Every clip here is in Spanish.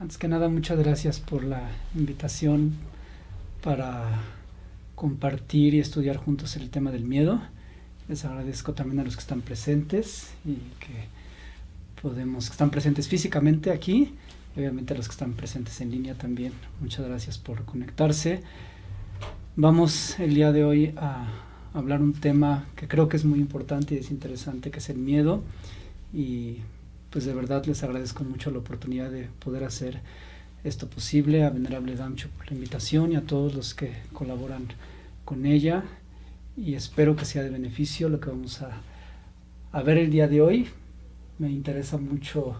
Antes que nada, muchas gracias por la invitación para compartir y estudiar juntos el tema del miedo. Les agradezco también a los que están presentes y que podemos, que están presentes físicamente aquí, y obviamente a los que están presentes en línea también. Muchas gracias por conectarse. Vamos el día de hoy a hablar un tema que creo que es muy importante y es interesante, que es el miedo. Y pues de verdad les agradezco mucho la oportunidad de poder hacer esto posible, a Venerable Damcho por la invitación y a todos los que colaboran con ella. Y espero que sea de beneficio lo que vamos a, a ver el día de hoy. Me interesa mucho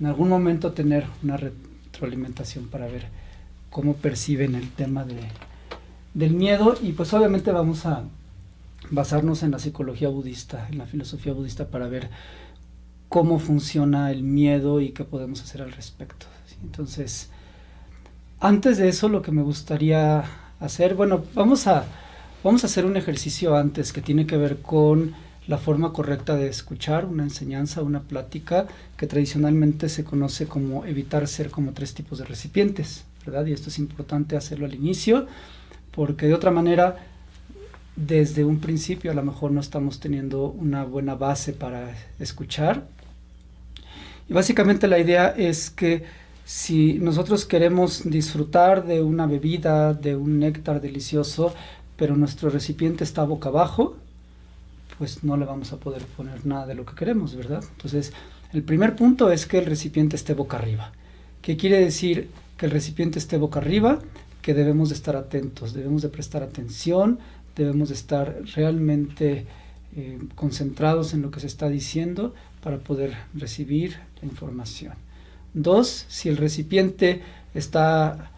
en algún momento tener una retroalimentación para ver cómo perciben el tema de, del miedo. Y pues obviamente vamos a basarnos en la psicología budista, en la filosofía budista para ver cómo funciona el miedo y qué podemos hacer al respecto. Entonces, antes de eso lo que me gustaría hacer, bueno, vamos a, vamos a hacer un ejercicio antes que tiene que ver con la forma correcta de escuchar una enseñanza, una plática, que tradicionalmente se conoce como evitar ser como tres tipos de recipientes, ¿verdad? Y esto es importante hacerlo al inicio, porque de otra manera, desde un principio a lo mejor no estamos teniendo una buena base para escuchar, y básicamente la idea es que si nosotros queremos disfrutar de una bebida, de un néctar delicioso, pero nuestro recipiente está boca abajo, pues no le vamos a poder poner nada de lo que queremos, ¿verdad? Entonces, el primer punto es que el recipiente esté boca arriba. ¿Qué quiere decir que el recipiente esté boca arriba? Que debemos de estar atentos, debemos de prestar atención, debemos de estar realmente eh, concentrados en lo que se está diciendo para poder recibir la información. Dos, si el recipiente está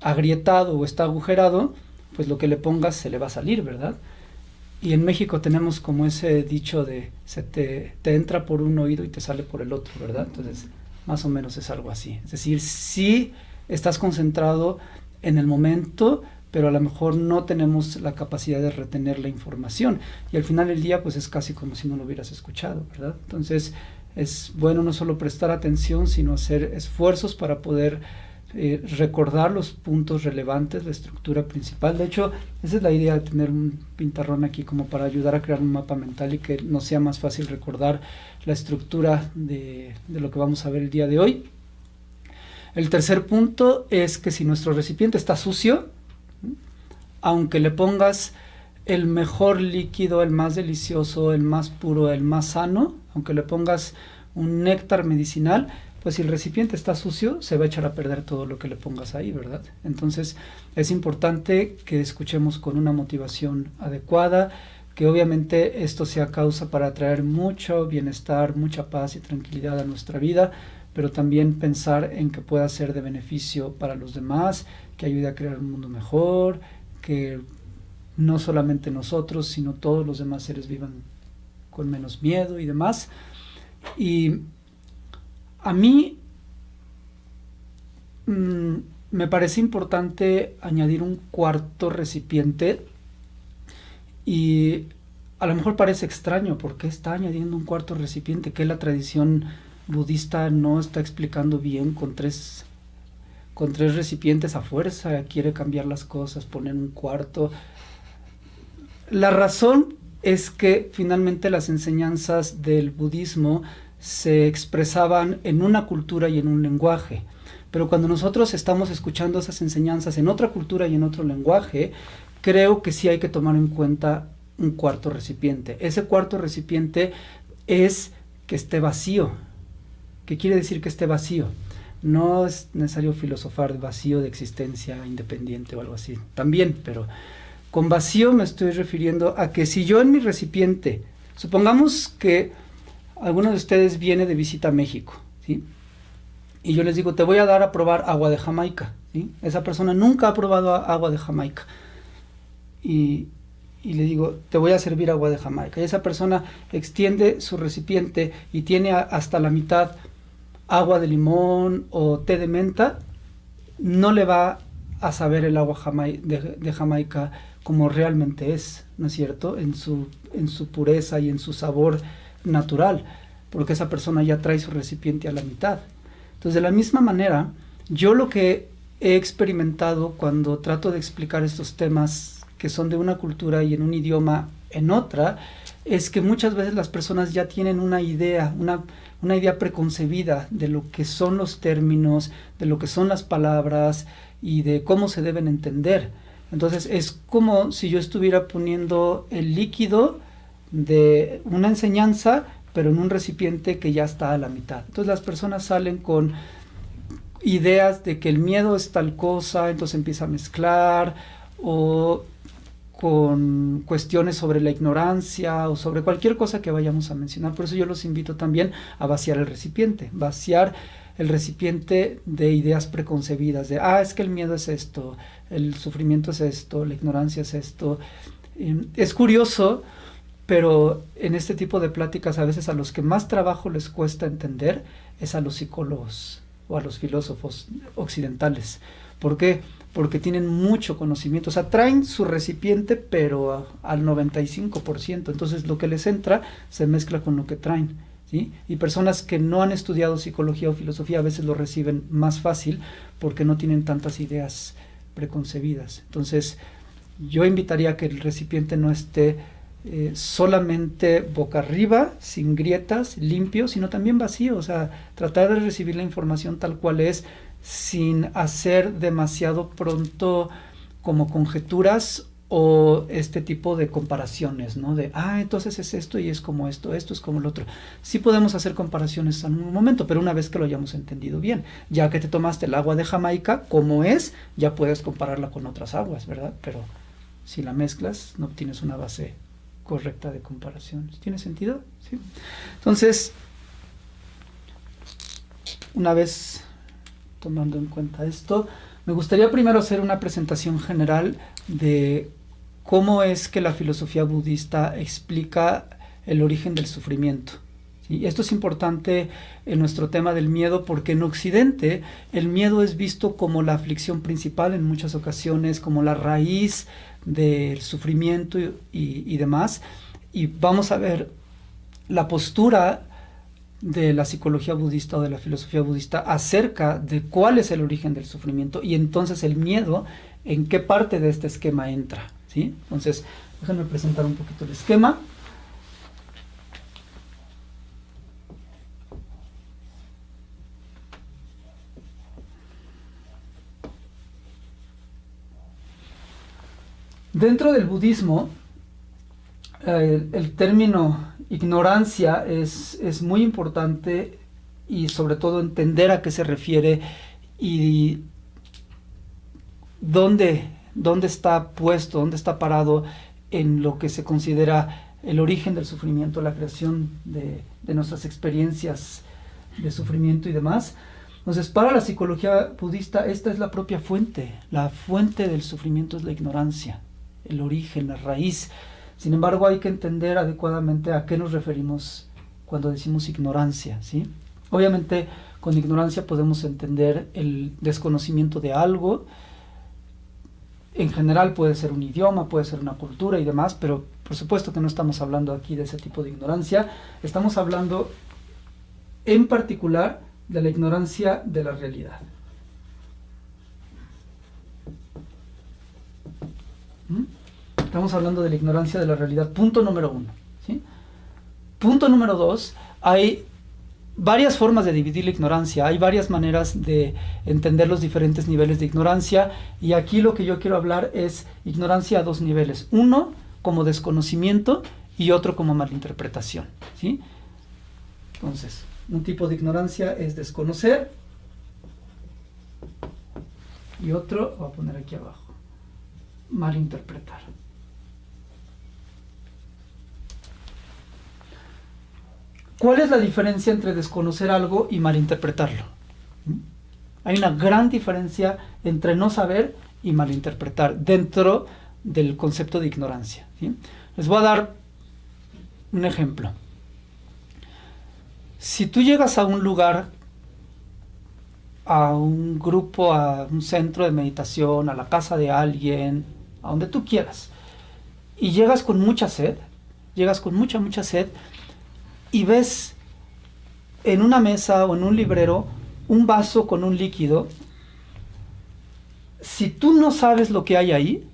agrietado o está agujerado, pues lo que le pongas se le va a salir, ¿verdad? Y en México tenemos como ese dicho de se te, te entra por un oído y te sale por el otro, ¿verdad? Entonces, más o menos es algo así. Es decir, si estás concentrado en el momento, pero a lo mejor no tenemos la capacidad de retener la información y al final del día pues es casi como si no lo hubieras escuchado, ¿verdad? Entonces es bueno no solo prestar atención, sino hacer esfuerzos para poder eh, recordar los puntos relevantes, la estructura principal. De hecho, esa es la idea de tener un pintarrón aquí como para ayudar a crear un mapa mental y que no sea más fácil recordar la estructura de lo que vamos a ver el día de hoy. El tercer punto es que si nuestro recipiente está sucio, aunque le pongas el mejor líquido, el más delicioso, el más puro, el más sano, aunque le pongas un néctar medicinal, pues si el recipiente está sucio, se va a echar a perder todo lo que le pongas ahí, ¿verdad? Entonces es importante que escuchemos con una motivación adecuada, que obviamente esto sea causa para traer mucho bienestar, mucha paz y tranquilidad a nuestra vida, pero también pensar en que pueda ser de beneficio para los demás, que ayude a crear un mundo mejor, que no solamente nosotros, sino todos los demás seres vivan con menos miedo y demás. Y a mí mm, me parece importante añadir un cuarto recipiente y a lo mejor parece extraño porque está añadiendo un cuarto recipiente que la tradición budista no está explicando bien con tres con tres recipientes a fuerza, quiere cambiar las cosas, poner un cuarto. La razón es que finalmente las enseñanzas del budismo se expresaban en una cultura y en un lenguaje. Pero cuando nosotros estamos escuchando esas enseñanzas en otra cultura y en otro lenguaje, creo que sí hay que tomar en cuenta un cuarto recipiente. Ese cuarto recipiente es que esté vacío. ¿Qué quiere decir que esté vacío? No es necesario filosofar vacío de existencia independiente o algo así. También, pero con vacío me estoy refiriendo a que si yo en mi recipiente, supongamos que alguno de ustedes viene de visita a México. Y yo les digo, te voy a dar a probar agua de Jamaica. Esa persona nunca ha probado agua de Jamaica. Y, y le digo, te voy a servir agua de Jamaica. Y esa persona extiende su recipiente y tiene hasta la mitad agua de limón o té de menta, no le va a saber el agua de, Jamaica como realmente es, ¿no es cierto? En su, en su pureza y en su sabor natural, porque esa persona ya trae su recipiente a la mitad. Entonces, de la misma manera, yo lo que he experimentado cuando trato de explicar estos temas que son de una cultura y en un idioma en otra, es que muchas veces las personas ya tienen una idea, una, una idea preconcebida de lo que son los términos, de lo que son las palabras y de cómo se deben entender. Entonces es como si yo estuviera poniendo el líquido de una enseñanza, pero en un recipiente que ya está a la mitad. Entonces las personas salen con ideas de que el miedo es tal cosa, entonces empieza a mezclar, o con cuestiones sobre la ignorancia o sobre cualquier cosa que vayamos a mencionar. Por eso yo los invito también a vaciar el recipiente, vaciar el recipiente de ideas preconcebidas, de, ah, es que el miedo es esto, el sufrimiento es esto, la ignorancia es esto. Es curioso, pero en este tipo de pláticas a veces a los que más trabajo les cuesta entender es a los psicólogos o a los filósofos occidentales. ¿Por qué? Tienen mucho conocimiento, o sea, traen su recipiente, pero al 95%, entonces lo que les entra se mezcla con lo que traen. ¿sí? Y personas que no han estudiado psicología o filosofía a veces lo reciben más fácil porque no tienen tantas ideas preconcebidas. Entonces, yo invitaría a que el recipiente no esté eh, solamente boca arriba, sin grietas, limpio, sino también vacío, o sea, tratar de recibir la información tal cual es, sin hacer demasiado pronto como conjeturas o este tipo de comparaciones, ¿no? De, ah, entonces es esto y es como esto, esto es como el otro. Sí podemos hacer comparaciones en un momento, pero una vez que lo hayamos entendido bien, ya que te tomaste el agua de Jamaica como es, ya puedes compararla con otras aguas, ¿verdad? Pero si la mezclas, no obtienes una base correcta de comparación. ¿Tiene sentido? ¿Sí? Entonces, una vez tomando en cuenta esto, me gustaría primero hacer una presentación general de cómo es que la filosofía budista explica el origen del sufrimiento. Y esto es importante en nuestro tema del miedo porque en Occidente el miedo es visto como la aflicción principal en muchas ocasiones, como la raíz del sufrimiento y, y demás. Y vamos a ver la postura de la psicología budista o de la filosofía budista acerca de cuál es el origen del sufrimiento y entonces el miedo en qué parte de este esquema entra. ¿sí? Entonces, déjenme presentar un poquito el esquema. Dentro del budismo, eh, el término ignorancia es, es, muy importante y sobre todo entender a qué se refiere y dónde, dónde está puesto, dónde está parado en lo que se considera el origen del sufrimiento, la creación de, de nuestras experiencias de sufrimiento y demás. Entonces, para la psicología budista, esta es la propia fuente. La fuente del sufrimiento es la ignorancia, el origen, la raíz sin embargo, hay que entender adecuadamente a qué nos referimos cuando decimos ignorancia, ¿sí? Obviamente, con ignorancia podemos entender el desconocimiento de algo. En general puede ser un idioma, puede ser una cultura y demás, pero por supuesto que no estamos hablando aquí de ese tipo de ignorancia. Estamos hablando en particular de la ignorancia de la realidad. ¿Mm? Estamos hablando de la ignorancia de la realidad. Punto número uno. Punto número dos, hay varias formas de dividir la ignorancia, hay varias maneras de entender los diferentes niveles de ignorancia y aquí lo que yo quiero hablar es ignorancia a dos niveles. Uno como desconocimiento y otro como malinterpretación. ¿sí? Entonces, un tipo de ignorancia es desconocer y otro, voy a poner aquí abajo, malinterpretar. ¿Cuál es la diferencia entre desconocer algo y malinterpretarlo? ¿Mm? Hay una gran diferencia entre no saber y malinterpretar dentro del concepto de ignorancia. Les voy a dar un ejemplo. Si tú llegas a un lugar, a un grupo, a un centro de meditación, a la casa de alguien, a donde tú quieras, y llegas con mucha sed, llegas con mucha, mucha sed, y ves en una mesa o en un librero un vaso con un líquido, si tú no sabes lo que hay ahí,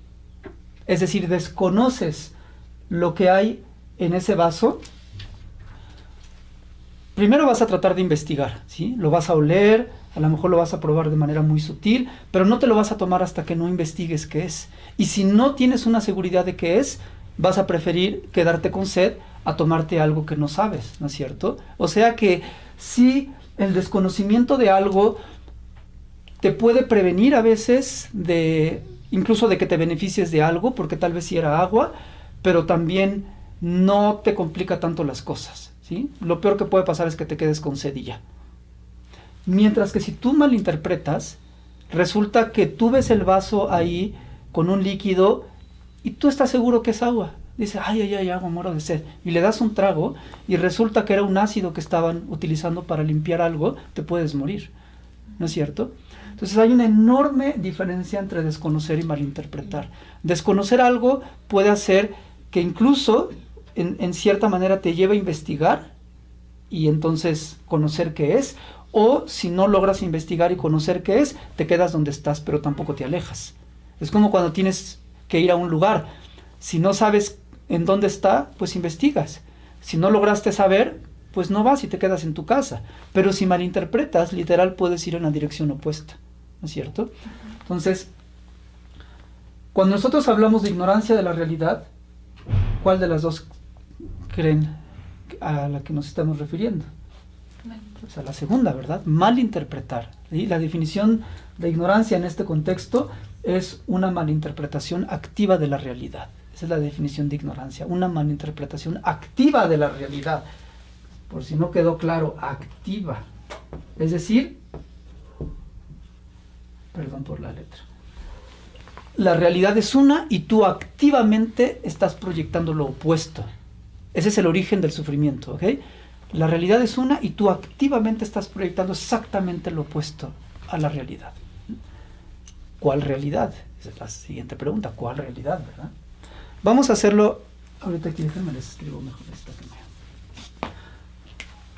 es decir, desconoces lo que hay en ese vaso, primero vas a tratar de investigar, ¿sí? Lo vas a oler, a lo mejor lo vas a probar de manera muy sutil, pero no te lo vas a tomar hasta que no investigues qué es. Y si no tienes una seguridad de qué es, vas a preferir quedarte con sed a tomarte algo que no sabes, ¿no es cierto? O sea que si el desconocimiento de algo te puede prevenir a veces de incluso de que te beneficies de algo, porque tal vez si era agua, pero también no te complica tanto las cosas, ¿sí? Lo peor que puede pasar es que te quedes con sedilla. Mientras que si tú malinterpretas, resulta que tú ves el vaso ahí con un líquido y tú estás seguro que es agua. Dice, ay, ay, ay, agua, moro de sed. Y le das un trago y resulta que era un ácido que estaban utilizando para limpiar algo, te puedes morir. ¿No es cierto? Entonces hay una enorme diferencia entre desconocer y malinterpretar. Desconocer algo puede hacer que incluso en, en cierta manera te lleve a investigar y entonces conocer qué es, o si no logras investigar y conocer qué es, te quedas donde estás, pero tampoco te alejas. Es como cuando tienes que ir a un lugar. Si no sabes en dónde está, pues investigas. Si no lograste saber, pues no vas y te quedas en tu casa. Pero si malinterpretas, literal puedes ir en la dirección opuesta. ¿No es cierto? Entonces, cuando nosotros hablamos de ignorancia de la realidad, ¿cuál de las dos creen a la que nos estamos refiriendo? O sea, la segunda, ¿verdad? Malinterpretar. ¿sí? La definición de ignorancia en este contexto es una malinterpretación activa de la realidad. Esa es la definición de ignorancia, una malinterpretación activa de la realidad. Por si no quedó claro, activa. Es decir, perdón por la letra. La realidad es una y tú activamente estás proyectando lo opuesto. Ese es el origen del sufrimiento, ¿ok? La realidad es una y tú activamente estás proyectando exactamente lo opuesto a la realidad. ¿Cuál realidad? Esa es la siguiente pregunta. ¿Cuál realidad, verdad? Vamos a hacerlo. Ahorita aquí déjenme les escribo mejor esta que me.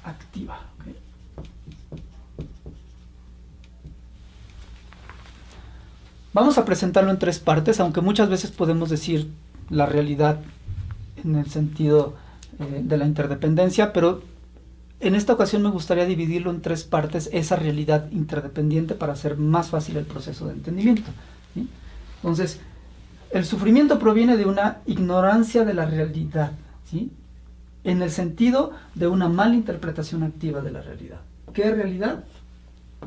Activa. Vamos a presentarlo en tres partes, aunque muchas veces podemos decir la realidad en el sentido eh, de la interdependencia, pero en esta ocasión me gustaría dividirlo en tres partes, esa realidad interdependiente para hacer más fácil el proceso de entendimiento. Entonces, el sufrimiento proviene de una ignorancia de la realidad, ¿sí? en el sentido de una mala interpretación activa de la realidad. ¿Qué realidad?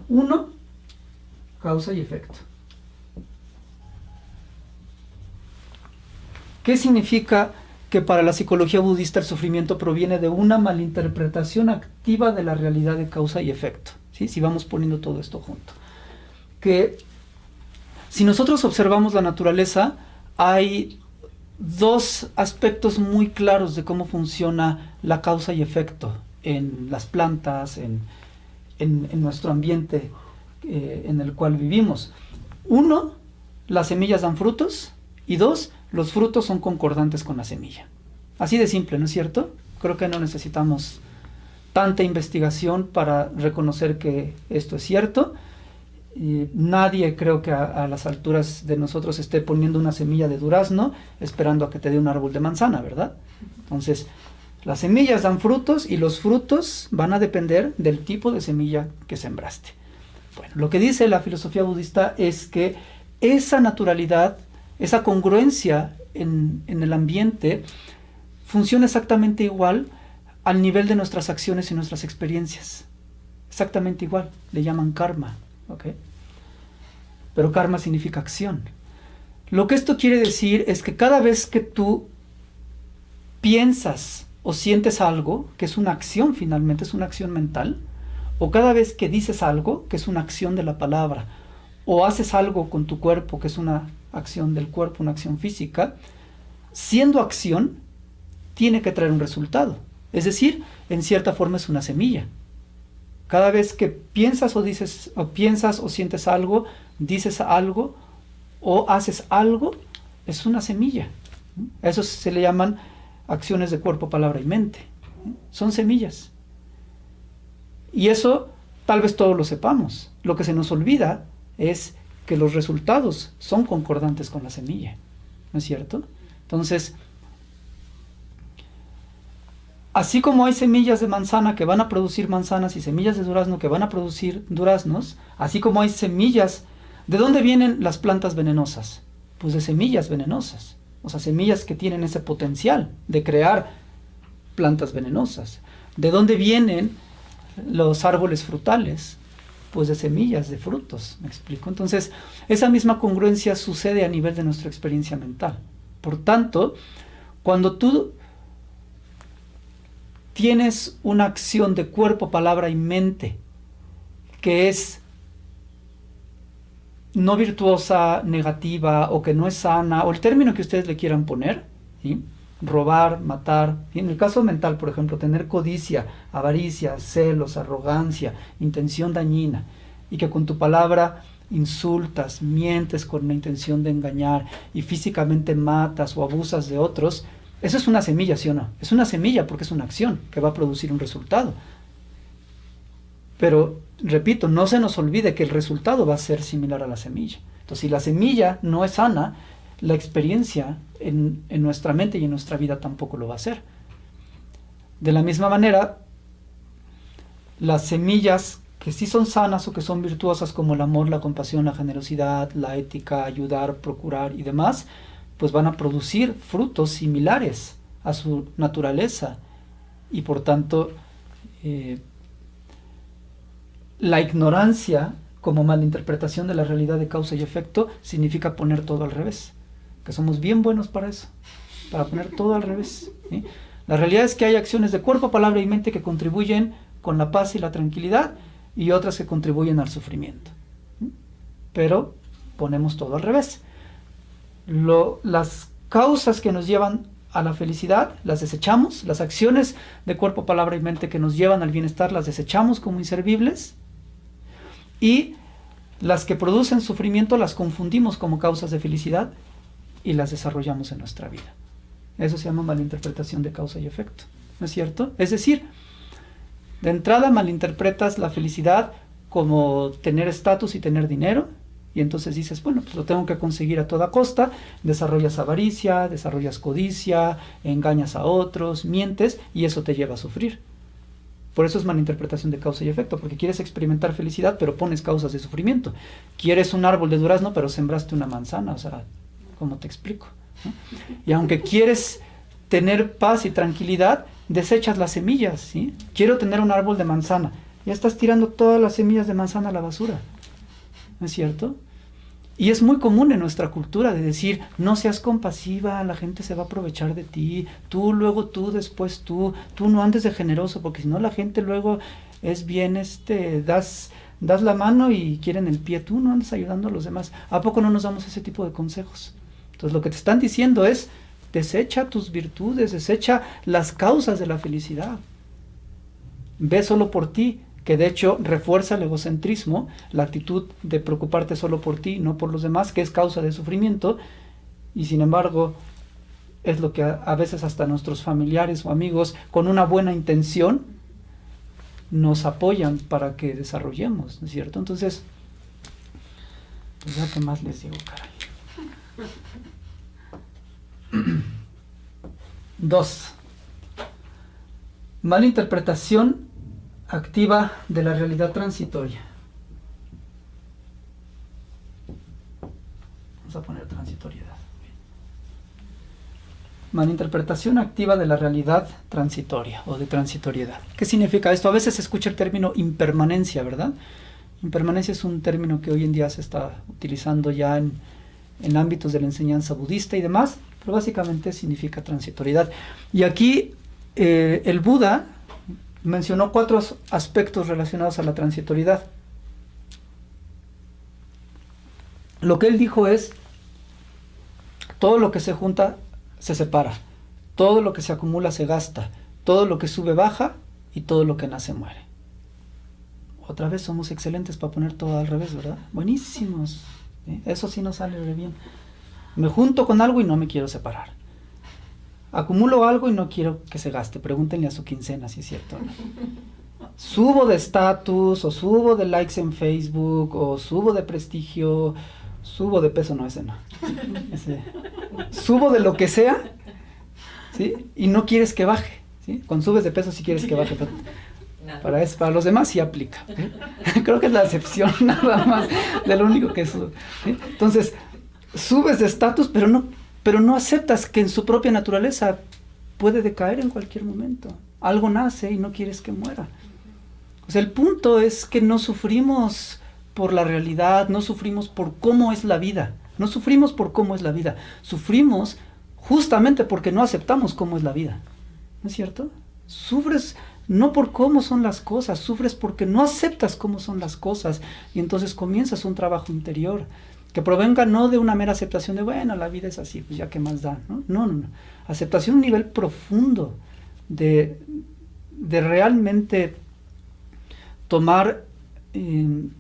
Uno, causa y efecto. ¿Qué significa que para la psicología budista el sufrimiento proviene de una malinterpretación activa de la realidad de causa y efecto. ¿sí? Si vamos poniendo todo esto junto. Que si nosotros observamos la naturaleza, hay dos aspectos muy claros de cómo funciona la causa y efecto en las plantas, en, en, nuestro ambiente eh, en el cual vivimos. Uno, las semillas dan frutos y dos, los frutos son concordantes con la semilla. Así de simple, ¿no es cierto? Creo que no necesitamos tanta investigación para reconocer que esto es cierto. Nadie creo que a, a, las alturas de nosotros esté poniendo una semilla de durazno esperando a que te dé un árbol de manzana, ¿verdad? Entonces, las semillas dan frutos y los frutos van a depender del tipo de semilla que sembraste. Bueno, lo que dice la filosofía budista es que esa naturalidad esa congruencia en, en, el ambiente funciona exactamente igual al nivel de nuestras acciones y nuestras experiencias. Exactamente igual. Le llaman karma. Pero karma significa acción. Lo que esto quiere decir es que cada vez que tú piensas o sientes algo, que es una acción finalmente, es una acción mental, o cada vez que dices algo, que es una acción de la palabra, o haces algo con tu cuerpo, que es una acción del cuerpo, una acción física, siendo acción, tiene que traer un resultado. Es decir, en cierta forma es una semilla. Cada vez que piensas o dices, o piensas o sientes algo, dices algo o haces algo, es una semilla. Eso se le llaman acciones de cuerpo, palabra y mente. Son semillas. Y eso tal vez todo lo sepamos. Lo que se nos olvida es que los resultados son concordantes con la semilla. ¿No es cierto? Entonces, así como hay semillas de manzana que van a producir manzanas y semillas de durazno que van a producir duraznos, así como hay semillas, ¿de dónde vienen las plantas venenosas? Pues de semillas venenosas, o sea, semillas que tienen ese potencial de crear plantas venenosas. ¿De dónde vienen los árboles frutales? Pues de semillas, de frutos, me explico. Entonces, esa misma congruencia sucede a nivel de nuestra experiencia mental. Por tanto, cuando tú tienes una acción de cuerpo, palabra y mente que es no virtuosa, negativa o que no es sana, o el término que ustedes le quieran poner, robar, matar, en el caso mental, por ejemplo, tener codicia, avaricia, celos, arrogancia, intención dañina, y que con tu palabra insultas, mientes con la intención de engañar y físicamente matas o abusas de otros, eso es una semilla, ¿sí o no? Es una semilla porque es una acción que va a producir un resultado. Pero, repito, no se nos olvide que el resultado va a ser similar a la semilla. Entonces, si la semilla no es sana, la experiencia en, en nuestra mente y en nuestra vida tampoco lo va a ser. De la misma manera, las semillas que sí son sanas o que son virtuosas como el amor, la compasión, la generosidad, la ética, ayudar, procurar y demás, pues van a producir frutos similares a su naturaleza y por tanto eh, la ignorancia como malinterpretación de la realidad de causa y efecto significa poner todo al revés, que somos bien buenos para eso, para poner todo al revés. La realidad es que hay acciones de cuerpo, palabra y mente que contribuyen con la paz y la tranquilidad y otras que contribuyen al sufrimiento. Pero ponemos todo al revés las causas que nos llevan a la felicidad las desechamos, las acciones de cuerpo, palabra y mente que nos llevan al bienestar las desechamos como inservibles y las que producen sufrimiento las confundimos como causas de felicidad y las desarrollamos en nuestra vida. Eso se llama malinterpretación de causa y efecto, ¿no es cierto? Es decir, de entrada malinterpretas la felicidad como tener estatus y tener dinero, y entonces dices, bueno, pues lo tengo que conseguir a toda costa, desarrollas avaricia, desarrollas codicia, engañas a otros, mientes y eso te lleva a sufrir. Por eso es malinterpretación de causa y efecto, porque quieres experimentar felicidad, pero pones causas de sufrimiento. Quieres un árbol de durazno, pero sembraste una manzana, o sea, ¿cómo te explico? Y aunque quieres tener paz y tranquilidad, desechas las semillas, ¿sí? Quiero tener un árbol de manzana, ya estás tirando todas las semillas de manzana a la basura. ¿No es cierto? Y es muy común en nuestra cultura de decir, no seas compasiva, la gente se va a aprovechar de ti, tú, luego tú, después tú, tú no andes de generoso, porque si no la gente luego es bien, este, das, das la mano y quieren el pie, tú no andes ayudando a los demás. ¿A poco no nos damos ese tipo de consejos? Entonces lo que te están diciendo es, desecha tus virtudes, desecha las causas de la felicidad. Ve solo por ti, que de hecho refuerza el egocentrismo, la actitud de preocuparte solo por ti, no por los demás, que es causa de sufrimiento, y sin embargo es lo que a, veces hasta nuestros familiares o amigos con una buena intención nos apoyan para que desarrollemos, ¿no es cierto? Entonces, pues ya que más les digo, caray. Dos, mala interpretación activa de la realidad transitoria. Vamos a poner transitoriedad. Malinterpretación activa de la realidad transitoria o de transitoriedad. ¿Qué significa esto? A veces se escucha el término impermanencia, ¿verdad? Impermanencia es un término que hoy en día se está utilizando ya en, en ámbitos de la enseñanza budista y demás, pero básicamente significa transitoriedad. Y aquí eh, el Buda mencionó cuatro aspectos relacionados a la transitoriedad. Lo que él dijo es, todo lo que se junta se separa, todo lo que se acumula se gasta, todo lo que sube baja y todo lo que nace muere. Otra vez somos excelentes para poner todo al revés, ¿verdad? Buenísimos. Eso sí nos sale bien. Me junto con algo y no me quiero separar acumulo algo y no quiero que se gaste. Pregúntenle a su quincena si es cierto. subo de estatus, o subo de likes en Facebook, o subo de prestigio, subo de peso, no, ese no. subo de lo que sea, ¿sí? Y no quieres que baje, ¿sí? Cuando subes de peso sí quieres que baje. Para, eso, para los demás sí aplica. Creo que es la excepción nada más de lo único que sube. Entonces, subes de estatus, pero no, pero no aceptas que en su propia naturaleza puede decaer en cualquier momento. Algo nace y no quieres que muera. O sea, el punto es que no sufrimos por la realidad, no sufrimos por cómo es la vida, no sufrimos por cómo es la vida, sufrimos justamente porque no aceptamos cómo es la vida. ¿No es cierto? Sufres no por cómo son las cosas, sufres porque no aceptas cómo son las cosas y entonces comienzas un trabajo interior que provenga no de una mera aceptación de, bueno, la vida es así, pues ya que más da, ¿no? No, no, no. Aceptación a un nivel profundo de, de realmente tomar em,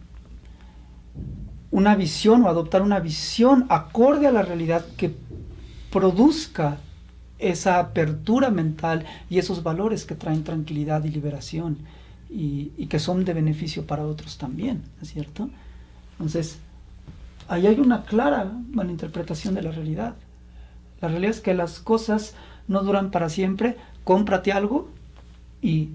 una visión o adoptar una visión acorde a la realidad que produzca esa apertura mental y esos valores que traen tranquilidad y liberación y, que son de beneficio para otros también, ¿es cierto? Entonces, ahí hay una clara malinterpretación de la realidad. La realidad es que las cosas no duran para siempre, cómprate algo y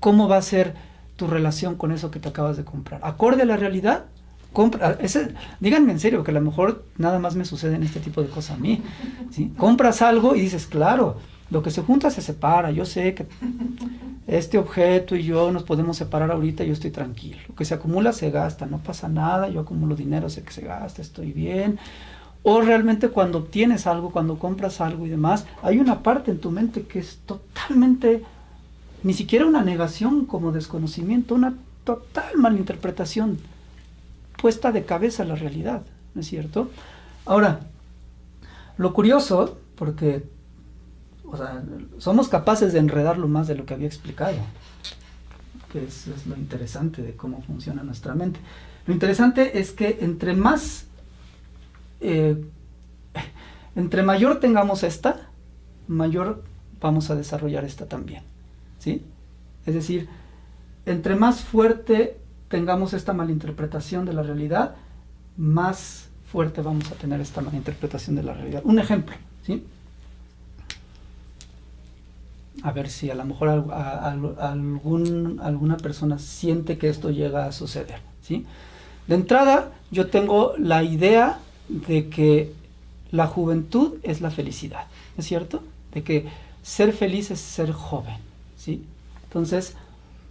cómo va a ser tu relación con eso que te acabas de comprar. Acorde a la realidad, compra, ese, díganme en serio, que a lo mejor nada más me sucede en este tipo de cosas a mí. ¿sí? Compras algo y dices, claro, lo que se junta se separa. Yo sé que este objeto y yo nos podemos separar ahorita y yo estoy tranquilo. Lo que se acumula se gasta, no pasa nada, yo acumulo dinero, sé que se gasta, estoy bien. O realmente cuando obtienes algo, cuando compras algo y demás, hay una parte en tu mente que es totalmente, ni siquiera una negación como desconocimiento, una total malinterpretación puesta de cabeza a la realidad, ¿no es cierto? Ahora, lo curioso, porque somos capaces de enredarlo más de lo que había explicado, que es, es lo interesante de cómo funciona nuestra mente. Lo interesante es que entre más, eh, entre mayor tengamos esta, mayor vamos a desarrollar esta también, ¿sí? Es decir, entre más fuerte tengamos esta malinterpretación de la realidad, más fuerte vamos a tener esta malinterpretación de la realidad. Un ejemplo, ¿sí? A ver si a lo mejor algún, alguna persona siente que esto llega a suceder, ¿sí? De entrada, yo tengo la idea de que la juventud es la felicidad, ¿es cierto? De que ser feliz es ser joven, ¿sí? Entonces,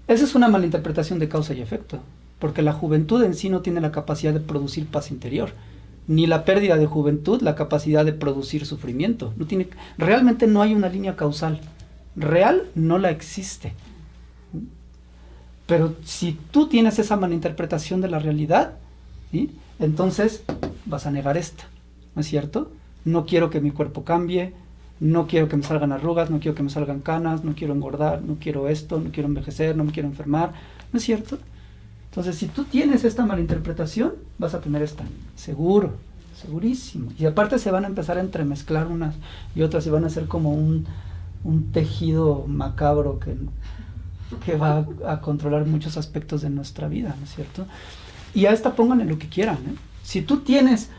esa es una malinterpretación de causa y efecto, porque la juventud en sí no tiene la capacidad de producir paz interior, ni la pérdida de juventud la capacidad de producir sufrimiento. Realmente no hay una línea causal. Real no la existe. Pero si tú tienes esa malinterpretación de la realidad, entonces vas a negar esta, ¿no es cierto? No quiero que mi cuerpo cambie, no quiero que me salgan arrugas, no quiero que me salgan canas, no quiero engordar, no quiero esto, no quiero envejecer, no me quiero enfermar, ¿no es cierto? Entonces, si tú tienes esta malinterpretación, vas a tener esta, seguro, segurísimo. Y aparte se van a empezar a entremezclar unas y otras y van a ser como un, tejido macabro que, que va a, controlar muchos aspectos de nuestra vida, ¿no es cierto? Y a esta pónganle lo que quieran. ¿eh? Si tú tienes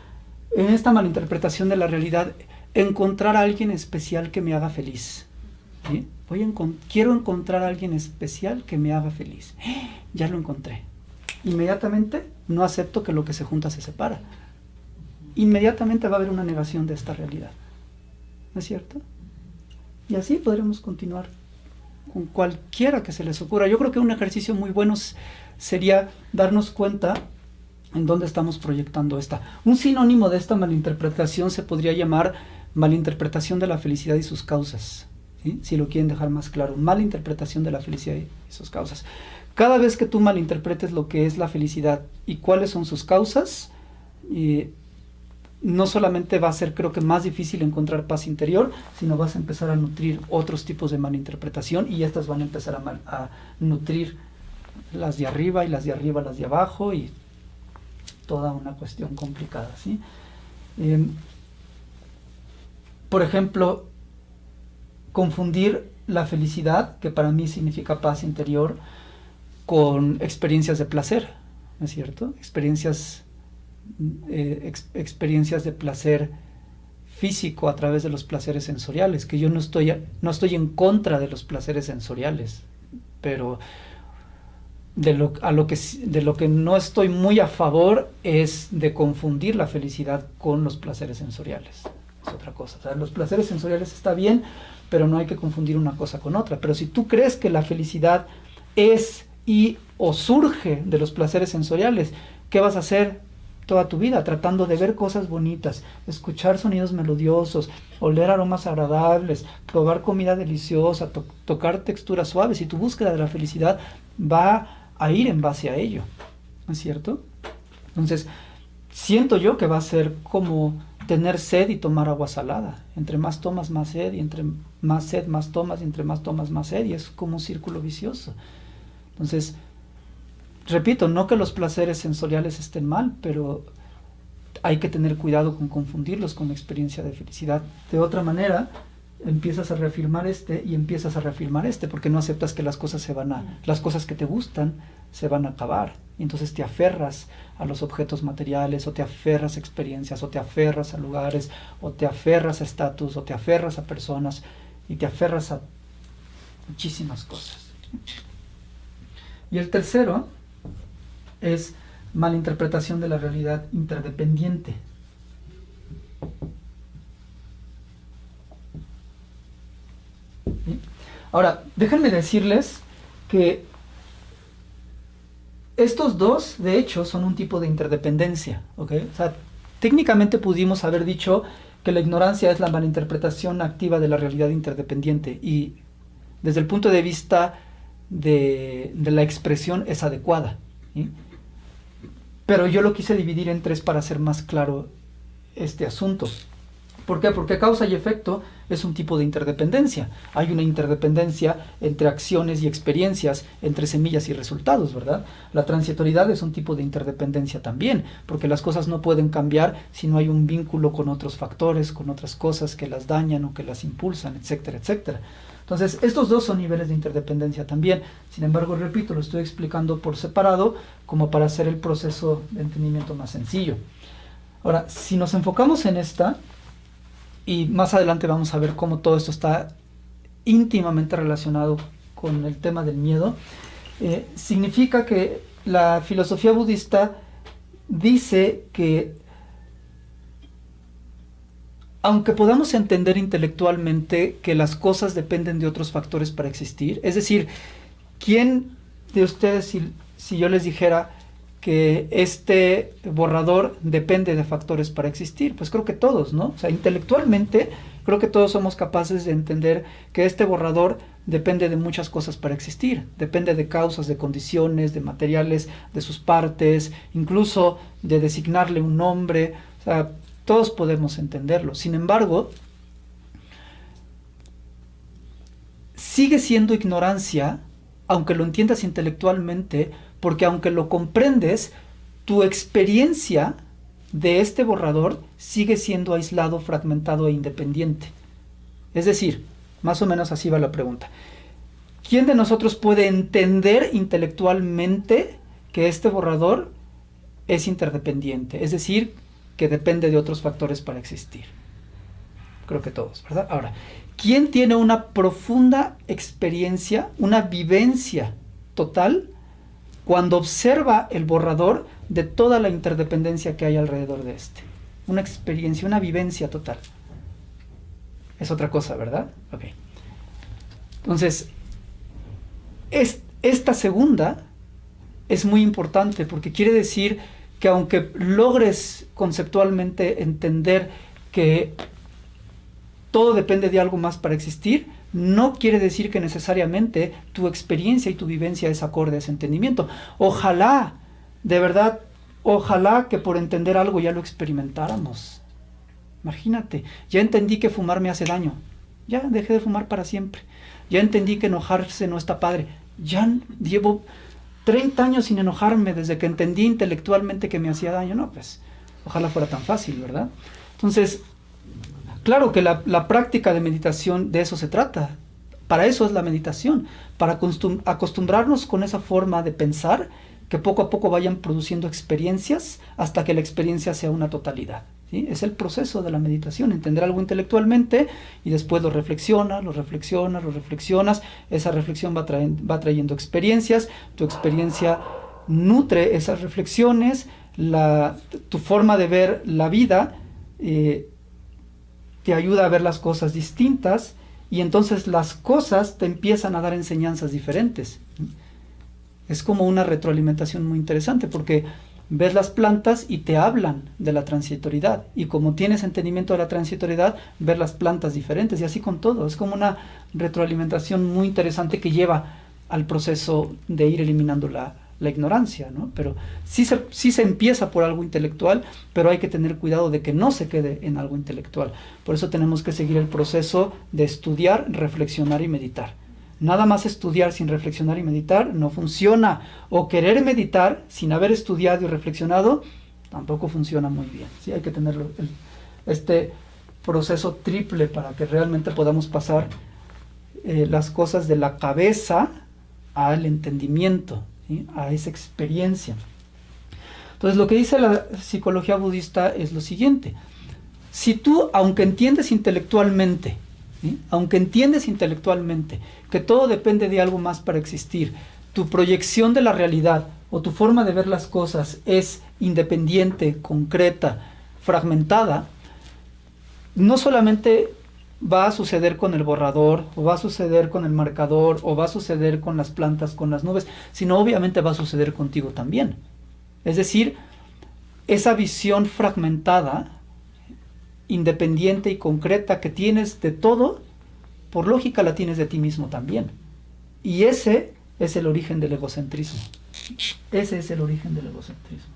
en esta malinterpretación de la realidad, encontrar a alguien especial que me haga feliz. Voy a quiero encontrar a alguien especial que me haga feliz. Ya lo encontré. Inmediatamente no acepto que lo que se junta se separa. Inmediatamente va a haber una negación de esta realidad. ¿No es cierto? Y así podremos continuar con cualquiera que se les ocurra. Yo creo que un ejercicio muy bueno sería darnos cuenta en dónde estamos proyectando esta. Un sinónimo de esta malinterpretación se podría llamar malinterpretación de la felicidad y sus causas. Si lo quieren dejar más claro, malinterpretación de la felicidad y sus causas. Cada vez que tú malinterpretes lo que es la felicidad y cuáles son sus causas, no solamente va a ser creo que más difícil encontrar paz interior, sino vas a empezar a nutrir otros tipos de malinterpretación y estas van a empezar a, nutrir las de arriba y las de arriba, las de abajo y toda una cuestión complicada. ¿sí? Em, por ejemplo, confundir la felicidad, que para mí significa paz interior, con experiencias de placer, ¿no es cierto? Experiencias, eh, experiencias de placer físico a través de los placeres sensoriales, que yo no estoy, no estoy en contra de los placeres sensoriales, pero de lo, a lo que, de lo que no estoy muy a favor es de confundir la felicidad con los placeres sensoriales. Es otra cosa. los placeres sensoriales está bien, pero no hay que confundir una cosa con otra. Pero si tú crees que la felicidad es y o surge de los placeres sensoriales, ¿qué vas a hacer toda tu vida? Tratando de ver cosas bonitas, escuchar sonidos melodiosos, oler aromas agradables, probar comida deliciosa, tocar texturas suaves. Y tu búsqueda de la felicidad va a ir en base a ello, ¿no es cierto? Entonces, siento yo que va a ser como tener sed y tomar agua salada. Entre más tomas, más sed, y entre más sed, más tomas, y entre más tomas, más sed, y es como un círculo vicioso. Entonces, repito, no que los placeres sensoriales estén mal, pero hay que tener cuidado con confundirlos con la experiencia de felicidad. De otra manera, empiezas a reafirmar este y empiezas a reafirmar este, porque no aceptas que las cosas se van a, las cosas que te gustan se van a acabar. Y entonces te aferras a los objetos materiales, o te aferras a experiencias, o te aferras a lugares, o te aferras a estatus, o te aferras a personas, y te aferras a muchísimas cosas. Y el tercero es malinterpretación de la realidad interdependiente. Ahora, déjenme decirles que estos dos, de hecho, son un tipo de interdependencia. O sea, técnicamente pudimos haber dicho que la ignorancia es la malinterpretación activa de la realidad interdependiente y desde el punto de vista de, la expresión es adecuada. Pero yo lo quise dividir en tres para hacer más claro este asunto. ¿Por qué? Porque causa y efecto es un tipo de interdependencia. Hay una interdependencia entre acciones y experiencias, entre semillas y resultados, ¿verdad? La transitoriedad es un tipo de interdependencia también, porque las cosas no pueden cambiar si no hay un vínculo con otros factores, con otras cosas que las dañan o que las impulsan, etcétera, etcétera. Entonces, estos dos son niveles de interdependencia también. Sin embargo, repito, lo estoy explicando por separado como para hacer el proceso de entendimiento más sencillo. Ahora, si nos enfocamos en esta, y más adelante vamos a ver cómo todo esto está íntimamente relacionado con el tema del miedo, eh, significa que la filosofía budista dice que aunque podamos entender intelectualmente que las cosas dependen de otros factores para existir, es decir, ¿quién de ustedes, si, yo les dijera, que este borrador depende de factores para existir? Pues creo que todos, ¿no? O sea, intelectualmente creo que todos somos capaces de entender que este borrador depende de muchas cosas para existir. Depende de causas, de condiciones, de materiales, de sus partes, incluso de designarle un nombre. O sea, todos podemos entenderlo. Sin embargo, sigue siendo ignorancia, aunque lo entiendas intelectualmente, porque aunque lo comprendes, tu experiencia de este borrador sigue siendo aislado, fragmentado e independiente. Es decir, más o menos así va la pregunta. ¿Quién de nosotros puede entender intelectualmente que este borrador es interdependiente? Es decir, que depende de otros factores para existir. Creo que todos, ¿verdad? Ahora, ¿quién tiene una profunda experiencia, una vivencia total cuando observa el borrador de toda la interdependencia que hay alrededor de este. Una experiencia, una vivencia total. Es otra cosa, ¿verdad? Ok. Entonces, esta segunda es muy importante porque quiere decir que aunque logres conceptualmente entender que todo depende de algo más para existir, no quiere decir que necesariamente tu experiencia y tu vivencia es acorde a ese entendimiento. Ojalá, de verdad, ojalá que por entender algo ya lo experimentáramos. Imagínate, ya entendí que fumar me hace daño. Ya dejé de fumar para siempre. Ya entendí que enojarse no está padre. Ya llevo 30 años sin enojarme desde que entendí intelectualmente que me hacía daño. No, pues ojalá fuera tan fácil, ¿verdad? Entonces, Claro que la, práctica de meditación de eso se trata, Para eso es la meditación, para acostumbrarnos con esa forma de pensar que poco a poco vayan produciendo experiencias hasta que la experiencia sea una totalidad. Es el proceso de la meditación, entender algo intelectualmente y después lo reflexionas, lo reflexionas, lo reflexionas, esa reflexión va, va trayendo experiencias, tu experiencia nutre esas reflexiones, la, tu forma de ver la vida eh, te ayuda a ver las cosas distintas y entonces las cosas te empiezan a dar enseñanzas diferentes. Es como una retroalimentación muy interesante porque ves las plantas y te hablan de la transitoriedad. Y como tienes entendimiento de la transitoriedad, ver las plantas diferentes y así con todo. Es como una retroalimentación muy interesante que lleva al proceso de ir eliminando la, la ignorancia, ¿no? Pero sí se, sí se empieza por algo intelectual, pero hay que tener cuidado de que no se quede en algo intelectual. Por eso tenemos que seguir el proceso de estudiar, reflexionar y meditar. Nada más estudiar sin reflexionar y meditar no funciona. O querer meditar sin haber estudiado y reflexionado tampoco funciona muy bien. ¿sí? Hay que tener este proceso triple para que realmente podamos pasar eh, las cosas de la cabeza al entendimiento, a esa experiencia. Entonces lo que dice la psicología budista es lo siguiente. Si tú, aunque entiendes intelectualmente, aunque entiendes intelectualmente que todo depende de algo más para existir, tu proyección de la realidad o tu forma de ver las cosas es independiente, concreta, fragmentada, no solamente va a suceder con el borrador, o va a suceder con el marcador, o va a suceder con las plantas, con las nubes, sino obviamente va a suceder contigo también. Es decir, esa visión fragmentada independiente y concreta que tienes de todo, por lógica la tienes de ti mismo también. Y ese es el origen del egocentrismo. Ese es el origen del egocentrismo.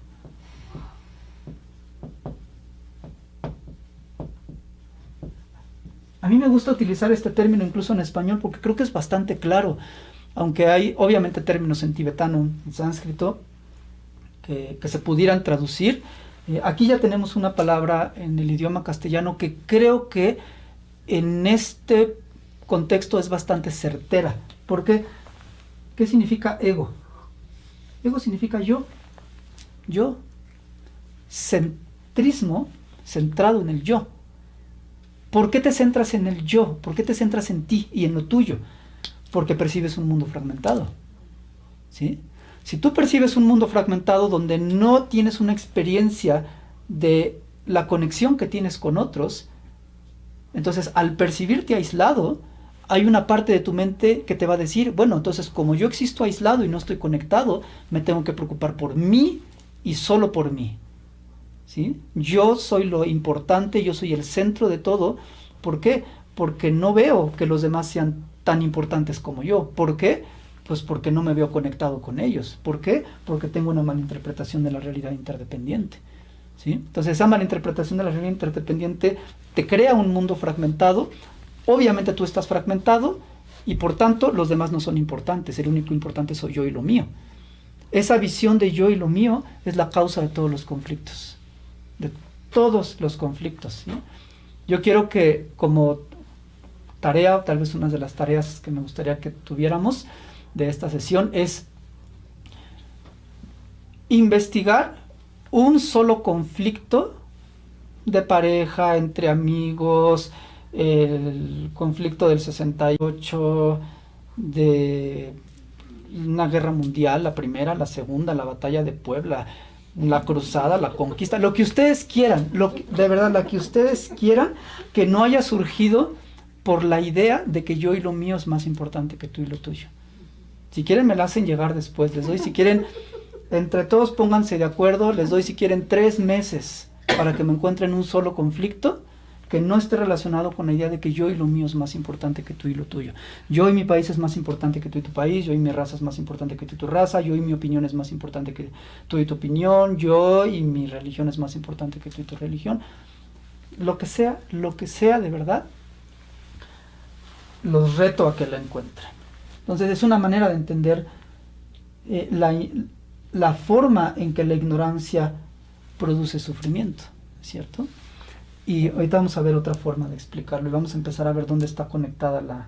A mí me gusta utilizar este término incluso en español porque creo que es bastante claro, aunque hay obviamente términos en tibetano, en sánscrito, que, que se pudieran traducir, eh, aquí ya tenemos una palabra en el idioma castellano que creo que en este contexto es bastante certera. ¿Por qué? ¿Qué significa ego? Ego significa yo. Yo. Centrismo, centrado en el yo. ¿Por qué te centras en el yo? ¿Por qué te centras en ti y en lo tuyo? Porque percibes un mundo fragmentado. ¿Sí? Si tú percibes un mundo fragmentado donde no tienes una experiencia de la conexión que tienes con otros, entonces al percibirte aislado, hay una parte de tu mente que te va a decir, bueno, entonces como yo existo aislado y no estoy conectado, me tengo que preocupar por mí y solo por mí. ¿Sí? Yo soy lo importante, yo soy el centro de todo. ¿Por qué? Porque no veo que los demás sean tan importantes como yo. ¿Por qué? Pues porque no me veo conectado con ellos. ¿Por qué? Porque tengo una mala interpretación de la realidad interdependiente. ¿sí? Entonces esa mala interpretación de la realidad interdependiente te crea un mundo fragmentado. Obviamente tú estás fragmentado y por tanto los demás no son importantes. El único importante soy yo y lo mío. Esa visión de yo y lo mío es la causa de todos los conflictos. De todos los conflictos. Yo quiero que como tarea, tal vez una de las tareas que me gustaría que tuviéramos, de esta sesión es investigar un solo conflicto de pareja, entre amigos, el conflicto del 68, de una guerra mundial, la primera, la segunda, la batalla de Puebla, la cruzada, la conquista, lo que ustedes quieran, de verdad, la que ustedes quieran, que no haya surgido por la idea de que yo y lo mío es más importante que tú y lo tuyo. Si quieren me la hacen llegar después, les doy si quieren, entre todos pónganse de acuerdo, les doy si quieren tres meses para que me encuentren un solo conflicto que no esté relacionado con la idea de que yo y lo mío es más importante que tú y lo tuyo. Yo y mi país es más importante que tú y tu país, yo y mi raza es más importante que tú y tu raza, yo y mi opinión es más importante que tú y tu opinión, yo y mi religión es más importante que tú y tu religión. Lo que sea, lo que sea de verdad, los reto a que la encuentren. Entonces es una manera de entender eh, la, forma en que la ignorancia produce sufrimiento, ¿cierto? Y ahorita vamos a ver otra forma de explicarlo y vamos a empezar a ver dónde está conectada la,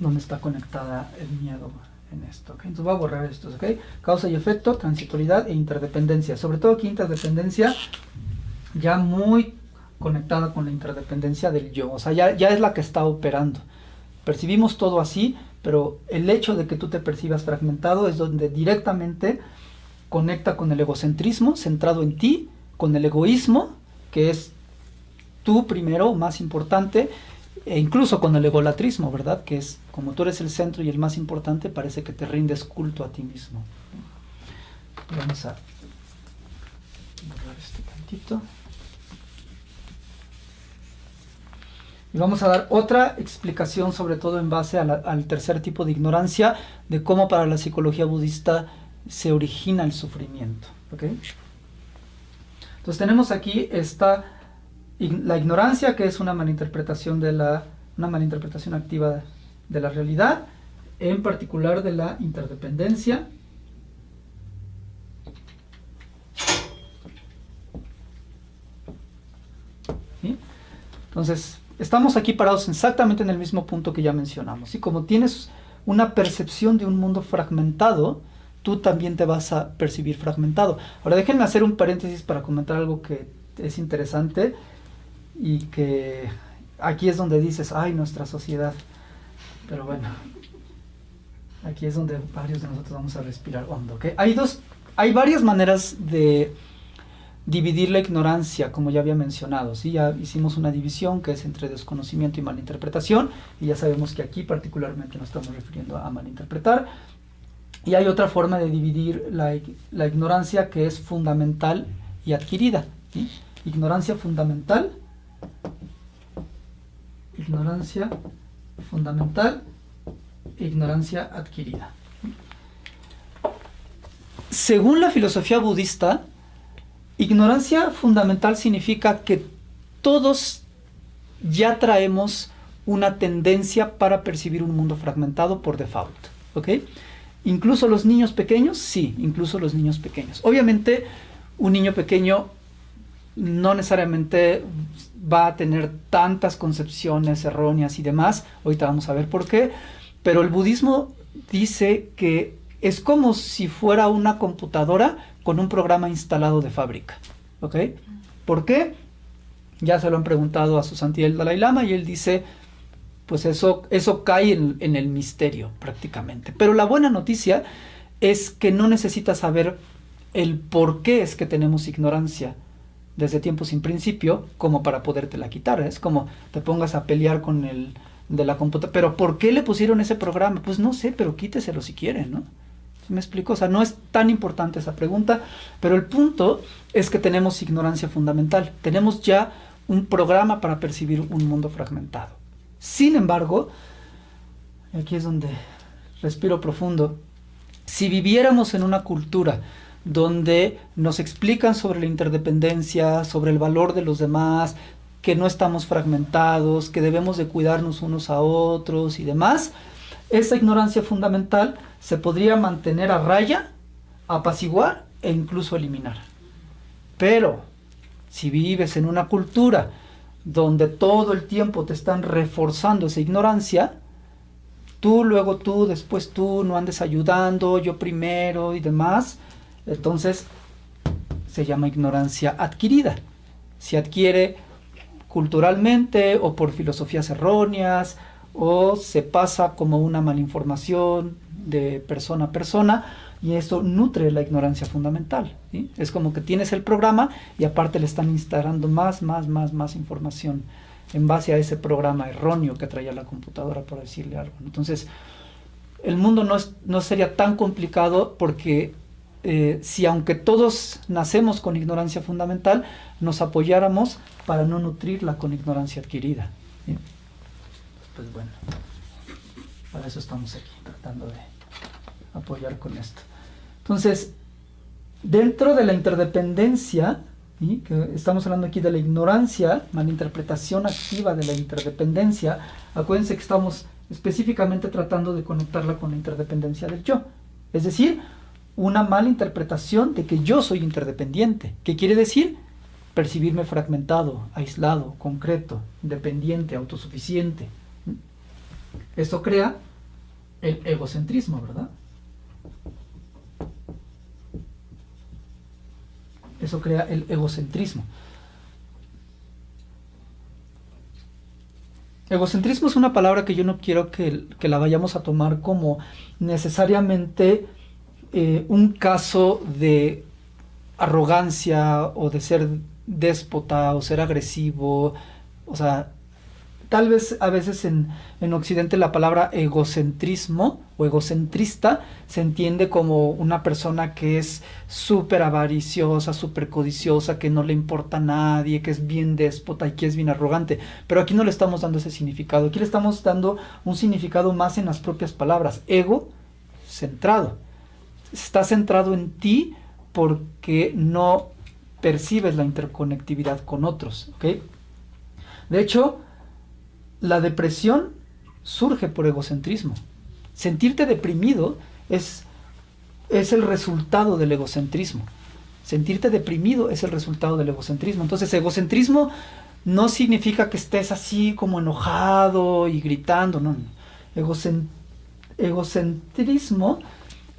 dónde está conectada el miedo en esto. Entonces voy a borrar esto. ¿okay? Causa y efecto, transitoriedad e interdependencia. Sobre todo aquí interdependencia ya muy conectada con la interdependencia del yo. O sea, ya, ya es la que está operando. Percibimos todo así, pero el hecho de que tú te percibas fragmentado es donde directamente conecta con el egocentrismo centrado en ti, con el egoísmo, que es tú primero, más importante, e incluso con el egolatrismo, ¿verdad? Que es como tú eres el centro y el más importante, parece que te rindes culto a ti mismo. Vamos a borrar este tantito. Y vamos a dar otra explicación, sobre todo en base al tercer tipo de ignorancia, de cómo para la psicología budista se origina el sufrimiento. ¿okay? Entonces tenemos aquí esta, la ignorancia, que es una malinterpretación, de la, una malinterpretación activa de la realidad, en particular de la interdependencia. Entonces, estamos aquí parados exactamente en el mismo punto que ya mencionamos. Y como tienes una percepción de un mundo fragmentado, tú también te vas a percibir fragmentado. Ahora déjenme hacer un paréntesis para comentar algo que es interesante y que aquí es donde dices, ay, nuestra sociedad. Pero bueno, aquí es donde varios de nosotros vamos a respirar hondo. Hay, dos, hay varias maneras de dividir la ignorancia, como ya había mencionado. ¿sí? Ya hicimos una división que es entre desconocimiento y malinterpretación, y ya sabemos que aquí particularmente nos estamos refiriendo a malinterpretar. Y hay otra forma de dividir la, ignorancia que es fundamental y adquirida. Ignorancia fundamental, ignorancia fundamental, ignorancia adquirida. Según la filosofía budista, ignorancia fundamental significa que todos ya traemos una tendencia para percibir un mundo fragmentado por default. ¿ok?, Incluso los niños pequeños, sí, incluso los niños pequeños. Obviamente, un niño pequeño no necesariamente va a tener tantas concepciones erróneas y demás. Ahorita vamos a ver por qué. Pero el budismo dice que es como si fuera una computadora con un programa instalado de fábrica. ¿Ok? ¿Por qué? Ya se lo han preguntado a su santidad el Dalai Lama y él dice, pues eso, eso cae en, el misterio prácticamente. Pero la buena noticia es que no necesitas saber el por qué es que tenemos ignorancia desde tiempo sin principio como para podértela quitar. Es como te pongas a pelear con el de la computadora. Pero ¿por qué le pusieron ese programa? Pues no sé, pero quíteselo si quieren, ¿no? ¿Me explico? O sea, no es tan importante esa pregunta, pero el punto es que tenemos ignorancia fundamental. Tenemos ya un programa para percibir un mundo fragmentado. Sin embargo, aquí es donde respiro profundo, si viviéramos en una cultura donde nos explican sobre la interdependencia, sobre el valor de los demás, que no estamos fragmentados, que debemos de cuidarnos unos a otros y demás, esa ignorancia fundamental se podría mantener a raya, apaciguar e incluso eliminar. Pero si vives en una cultura donde todo el tiempo te están reforzando esa ignorancia, tú, luego tú, después tú, no andes ayudando, yo primero y demás, entonces se llama ignorancia adquirida. Se adquiere culturalmente o por filosofías erróneas o se pasa como una malinformación de persona a persona y esto nutre la ignorancia fundamental. Es como que tienes el programa y aparte le están instalando más, más, más, más información en base a ese programa erróneo que traía la computadora, por decirle algo. Entonces, el mundo no, no sería tan complicado porque eh, si aunque todos nacemos con ignorancia fundamental, nos apoyáramos para no nutrirla con ignorancia adquirida. Pues bueno, para eso estamos aquí, tratando de apoyar con esto. Entonces, dentro de la interdependencia, que estamos hablando aquí de la ignorancia, malinterpretación activa de la interdependencia, acuérdense que estamos específicamente tratando de conectarla con la interdependencia del yo. Es decir, una mala interpretación de que yo soy interdependiente. ¿Qué quiere decir? Percibirme fragmentado, aislado, concreto, independiente, autosuficiente. Esto crea el egocentrismo, ¿verdad? Eso crea el egocentrismo. Egocentrismo es una palabra que yo no quiero que, la vayamos a tomar como necesariamente eh, un caso de arrogancia o de ser déspota o ser agresivo. O sea, tal vez a veces en, Occidente la palabra egocentrismo o egocentrista se entiende como una persona que es súper avariciosa, súper codiciosa, que no le importa a nadie, que es bien déspota y que es bien arrogante. Pero aquí no le estamos dando ese significado, aquí le estamos dando un significado más en las propias palabras. Ego, centrado. Está centrado en ti porque no percibes la interconectividad con otros. De hecho, la depresión surge por egocentrismo. Sentirte deprimido es, es el resultado del egocentrismo. Sentirte deprimido es el resultado del egocentrismo. Entonces, egocentrismo no significa que estés así como enojado y gritando, no. egocentrismo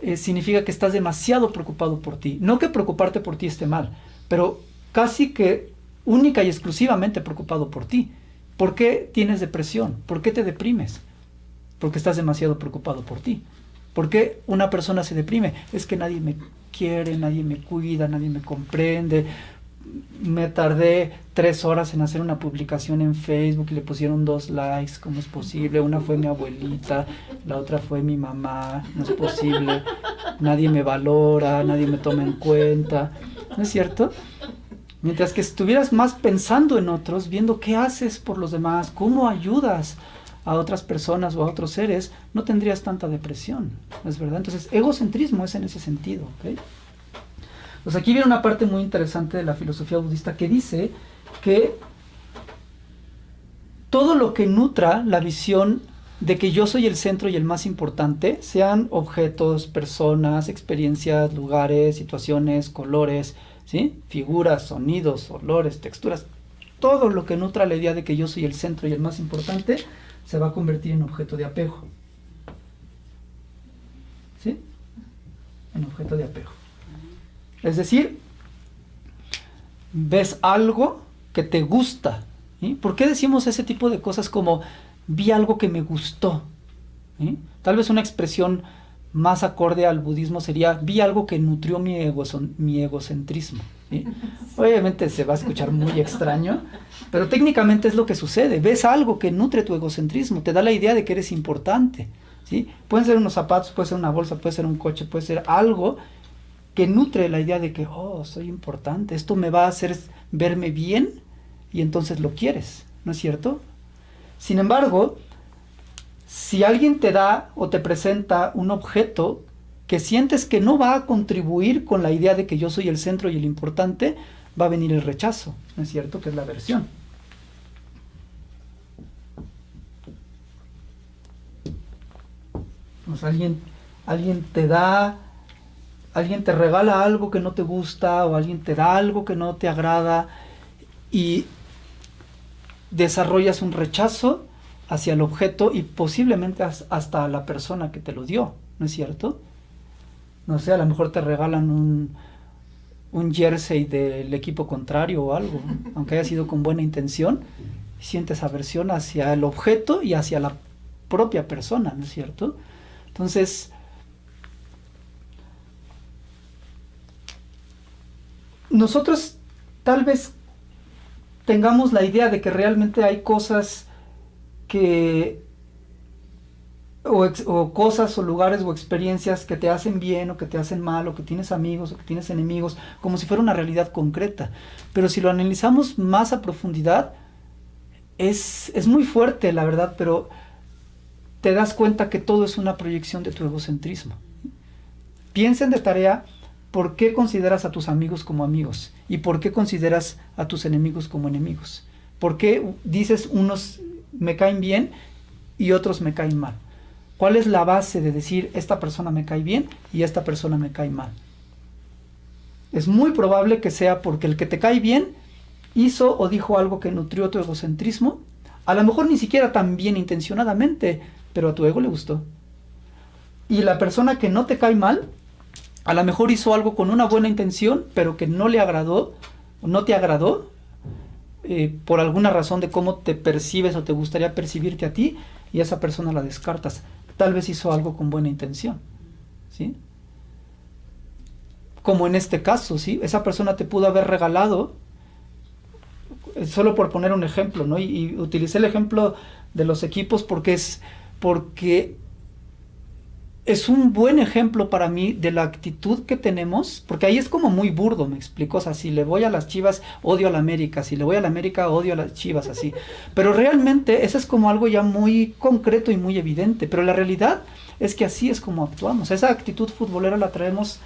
eh, significa que estás demasiado preocupado por ti. No que preocuparte por ti esté mal, pero casi que única y exclusivamente preocupado por ti. ¿Por qué tienes depresión? ¿Por qué te deprimes? Porque estás demasiado preocupado por ti. ¿Por qué una persona se deprime? Es que nadie me quiere, nadie me cuida, nadie me comprende. Me tardé tres horas en hacer una publicación en Facebook y le pusieron dos likes. ¿Cómo es posible? Una fue mi abuelita, la otra fue mi mamá. No es posible. Nadie me valora, nadie me toma en cuenta. ¿No es cierto? Mientras que estuvieras más pensando en otros, viendo qué haces por los demás, cómo ayudas a otras personas o a otros seres, no tendrías tanta depresión, ¿es verdad? Entonces, egocentrismo es en ese sentido, Pues aquí viene una parte muy interesante de la filosofía budista que dice que todo lo que nutra la visión de que yo soy el centro y el más importante, sean objetos, personas, experiencias, lugares, situaciones, colores, Figuras, sonidos, olores, texturas, todo lo que nutra la idea de que yo soy el centro y el más importante, se va a convertir en objeto de apego. ¿Sí? En objeto de apego. Es decir, ves algo que te gusta. ¿Por qué decimos ese tipo de cosas como vi algo que me gustó? Tal vez una expresión más acorde al budismo sería, vi algo que nutrió mi, ego, mi egocentrismo. Obviamente se va a escuchar muy extraño, pero técnicamente es lo que sucede. Ves algo que nutre tu egocentrismo, te da la idea de que eres importante. ¿sí? Pueden ser unos zapatos, puede ser una bolsa, puede ser un coche, puede ser algo que nutre la idea de que, oh, soy importante, esto me va a hacer verme bien y entonces lo quieres, ¿no es cierto? Sin embargo, si alguien te da o te presenta un objeto que sientes que no va a contribuir con la idea de que yo soy el centro y el importante, va a venir el rechazo, ¿no es cierto? Que es la aversión. Pues alguien, alguien te da, alguien te regala algo que no te gusta o alguien te da algo que no te agrada y desarrollas un rechazo hacia el objeto y posiblemente hasta la persona que te lo dio, ¿no es cierto? No sé, a lo mejor te regalan un, un jersey del equipo contrario o algo, aunque haya sido con buena intención, sientes aversión hacia el objeto y hacia la propia persona, ¿no es cierto? Entonces, nosotros tal vez tengamos la idea de que realmente hay cosas que o, cosas o lugares o experiencias que te hacen bien o que te hacen mal o que tienes amigos o que tienes enemigos, como si fuera una realidad concreta. Pero si lo analizamos más a profundidad, es, es muy fuerte, la verdad, pero te das cuenta que todo es una proyección de tu egocentrismo. Piensen de tarea por qué consideras a tus amigos como amigos y por qué consideras a tus enemigos como enemigos. ¿Por qué dices unos me caen bien y otros me caen mal. ¿Cuál es la base de decir esta persona me cae bien y esta persona me cae mal? Es muy probable que sea porque el que te cae bien hizo o dijo algo que nutrió tu egocentrismo, a lo mejor ni siquiera tan bien intencionadamente, pero a tu ego le gustó. Y la persona que no te cae mal, a lo mejor hizo algo con una buena intención, pero que no le agradó, no te agradó, eh, por alguna razón de cómo te percibes o te gustaría percibirte a ti, y esa persona la descartas. Tal vez hizo algo con buena intención. ¿Sí? Como en este caso, ¿sí? Esa persona te pudo haber regalado, eh, solo por poner un ejemplo, ¿no? Y, y utilicé el ejemplo de los equipos porque es porque es un buen ejemplo para mí de la actitud que tenemos, porque ahí es como muy burdo, me explico, o sea, si le voy a las Chivas, odio a la América, si le voy a la América, odio a las Chivas, así. Pero realmente eso es como algo ya muy concreto y muy evidente, pero la realidad es que así es como actuamos. Esa actitud futbolera la traemos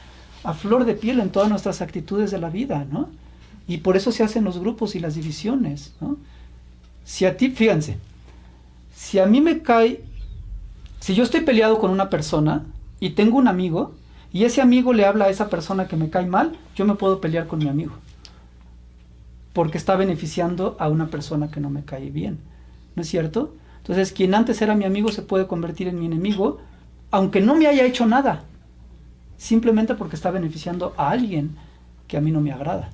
a flor de piel en todas nuestras actitudes de la vida, ¿no? Y por eso se hacen los grupos y las divisiones, ¿no? Si a ti, fíjense, si a mí me cae si yo estoy peleado con una persona y tengo un amigo y ese amigo le habla a esa persona que me cae mal, yo me puedo pelear con mi amigo. Porque está beneficiando a una persona que no me cae bien. ¿No es cierto? Entonces, quien antes era mi amigo se puede convertir en mi enemigo, aunque no me haya hecho nada. Simplemente porque está beneficiando a alguien que a mí no me agrada.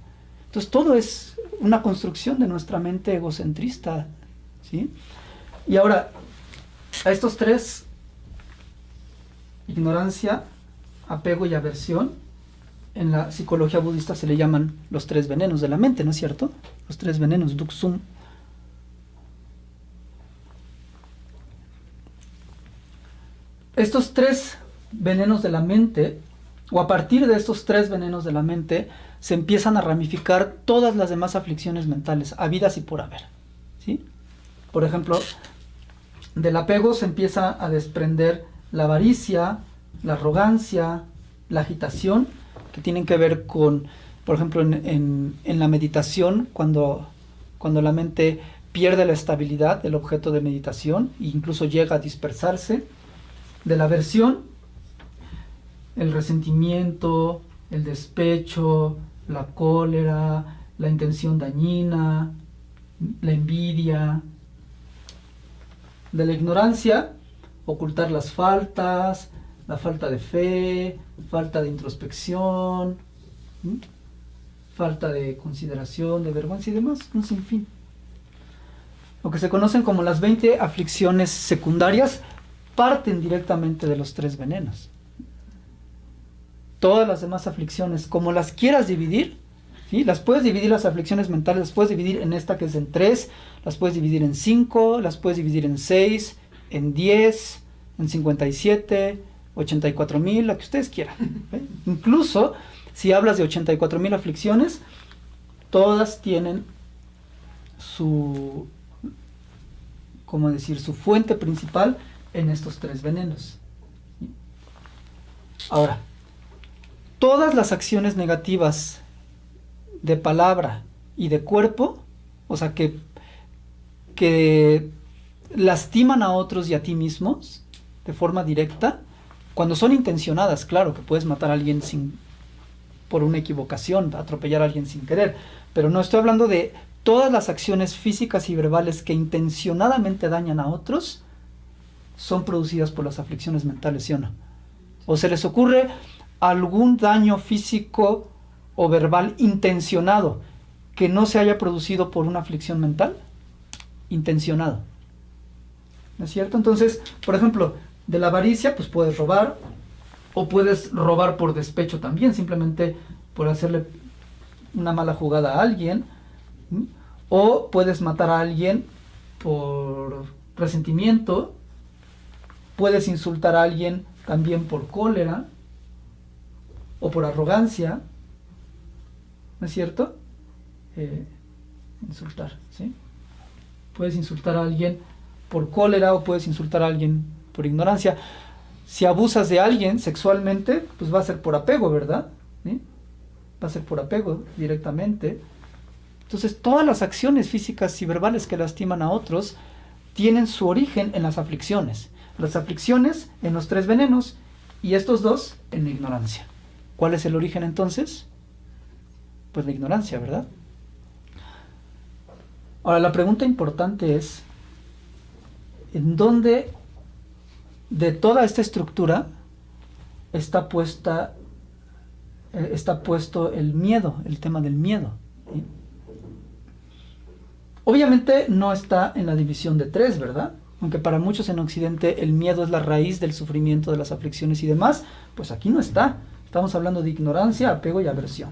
Entonces, todo es una construcción de nuestra mente egocentrista. ¿sí? Y ahora, a estos tres ignorancia, apego y aversión, en la psicología budista se le llaman los tres venenos de la mente, ¿no es cierto? Los tres venenos, duksum. Estos tres venenos de la mente, o a partir de estos tres venenos de la mente, se empiezan a ramificar todas las demás aflicciones mentales, habidas y por haber. ¿sí? Por ejemplo, del apego se empieza a desprender la avaricia, la arrogancia, la agitación, que tienen que ver con, por ejemplo, en, la meditación, cuando, cuando la mente pierde la estabilidad del objeto de meditación e incluso llega a dispersarse, de la aversión, el resentimiento, el despecho, la cólera, la intención dañina, la envidia, de la ignorancia, ocultar las faltas, la falta de fe, falta de introspección, falta de consideración, de vergüenza y demás, un sinfín. Lo que se conocen como las 20 aflicciones secundarias parten directamente de los tres venenos. Todas las demás aflicciones, como las quieras dividir, ¿sí? las puedes dividir las aflicciones mentales, las puedes dividir en esta que es en 3, las puedes dividir en 5, las puedes dividir en 6, en 10, en 57, 84 mil, la que ustedes quieran. Incluso si hablas de 84 mil aflicciones, todas tienen su, ¿cómo decir?, su fuente principal en estos tres venenos. Ahora, todas las acciones negativas de palabra y de cuerpo, o sea, que, que lastiman a otros y a ti mismos de forma directa, cuando son intencionadas, claro, que puedes matar a alguien sin por una equivocación, atropellar a alguien sin querer, pero no estoy hablando de todas las acciones físicas y verbales que intencionadamente dañan a otros son producidas por las aflicciones mentales, ¿sí o no? ¿O se les ocurre algún daño físico o verbal intencionado que no se haya producido por una aflicción mental? Intencionado. ¿No es cierto? Entonces, por ejemplo, de la avaricia, pues puedes robar, o puedes robar por despecho también, simplemente por hacerle una mala jugada a alguien, o puedes matar a alguien por resentimiento, puedes insultar a alguien también por cólera o por arrogancia, ¿no es cierto? Eh, insultar, ¿sí? Puedes insultar a alguien por cólera o puedes insultar a alguien por ignorancia. Si abusas de alguien sexualmente, pues va a ser por apego, ¿verdad? Va a ser por apego directamente. Entonces, todas las acciones físicas y verbales que lastiman a otros tienen su origen en las aflicciones. Las aflicciones en los tres venenos y estos dos en la ignorancia. ¿Cuál es el origen entonces? Pues la ignorancia, ¿verdad? Ahora, la pregunta importante es, ¿en dónde de toda esta estructura, está puesta eh, está puesto el miedo, el tema del miedo. Obviamente no está en la división de tres, ¿verdad? Aunque para muchos en Occidente el miedo es la raíz del sufrimiento, de las aflicciones y demás, pues aquí no está. Estamos hablando de ignorancia, apego y aversión.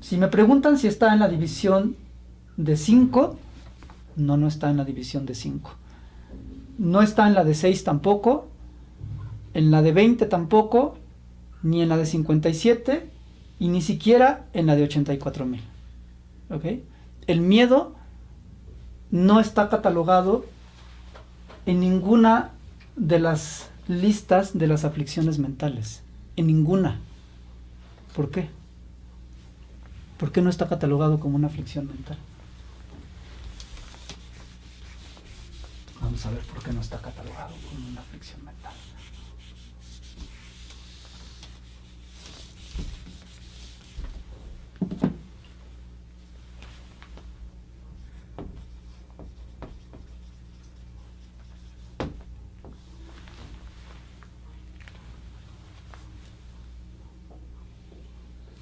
Si me preguntan si está en la división de 5, no, no está en la división de 5. No está en la de 6 tampoco, en la de 20 tampoco, ni en la de 57 y ni siquiera en la de 84 mil. El miedo no está catalogado en ninguna de las listas de las aflicciones mentales. En ninguna. ¿Por qué? ¿Por qué no está catalogado como una aflicción mental? Vamos a ver por qué no está catalogado como una aflicción mental.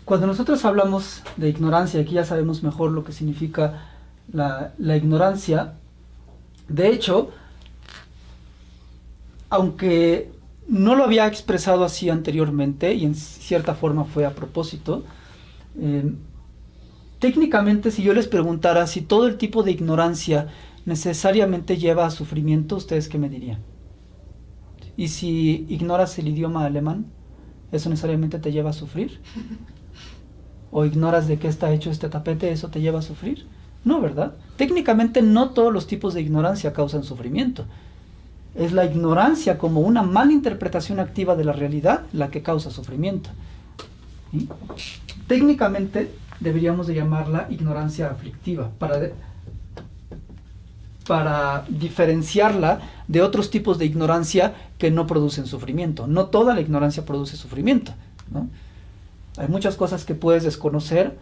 Cuando nosotros hablamos de ignorancia, aquí ya sabemos mejor lo que significa la, ignorancia, de hecho, aunque no lo había expresado así anteriormente y en cierta forma fue a propósito, eh, técnicamente si yo les preguntara si todo el tipo de ignorancia necesariamente lleva a sufrimiento, ¿ustedes qué me dirían? ¿Y si ignoras el idioma alemán, eso necesariamente te lleva a sufrir? o ignoras de qué está hecho este tapete, ¿eso te lleva a sufrir? No, ¿verdad? Técnicamente no todos los tipos de ignorancia causan sufrimiento. Es la ignorancia como una mala interpretación activa de la realidad la que causa sufrimiento. Técnicamente deberíamos de llamarla ignorancia aflictiva para, para diferenciarla de otros tipos de ignorancia que no producen sufrimiento. No toda la ignorancia produce sufrimiento. ¿no? Hay muchas cosas que puedes desconocer,